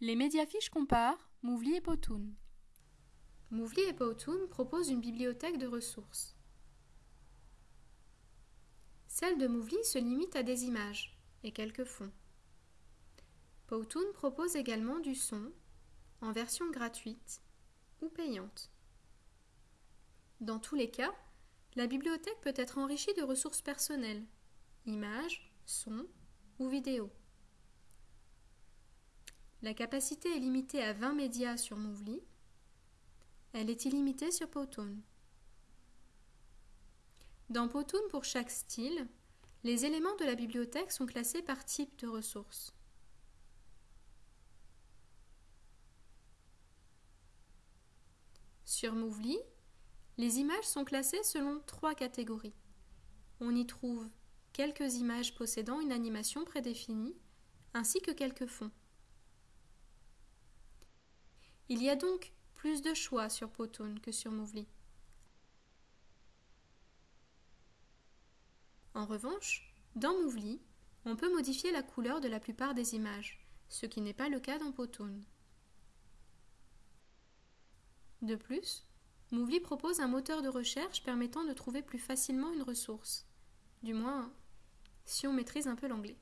Les médiafiches comparent Mouvli et Powtoon. Mouvli et Powtoon proposent une bibliothèque de ressources. Celle de Mouvli se limite à des images et quelques fonds. Powtoon propose également du son en version gratuite ou payante. Dans tous les cas, la bibliothèque peut être enrichie de ressources personnelles, images, sons ou vidéos. La capacité est limitée à 20 médias sur Mouvli. Elle est illimitée sur Powtoon. Dans Powtoon, pour chaque style, les éléments de la bibliothèque sont classés par type de ressources. Sur Mouvli, les images sont classées selon trois catégories. On y trouve quelques images possédant une animation prédéfinie, ainsi que quelques fonds. Il y a donc plus de choix sur Powtoon que sur Mouvli. En revanche, dans Mouvli, on peut modifier la couleur de la plupart des images, ce qui n'est pas le cas dans Powtoon. De plus, Mouvli propose un moteur de recherche permettant de trouver plus facilement une ressource, du moins si on maîtrise un peu l'anglais.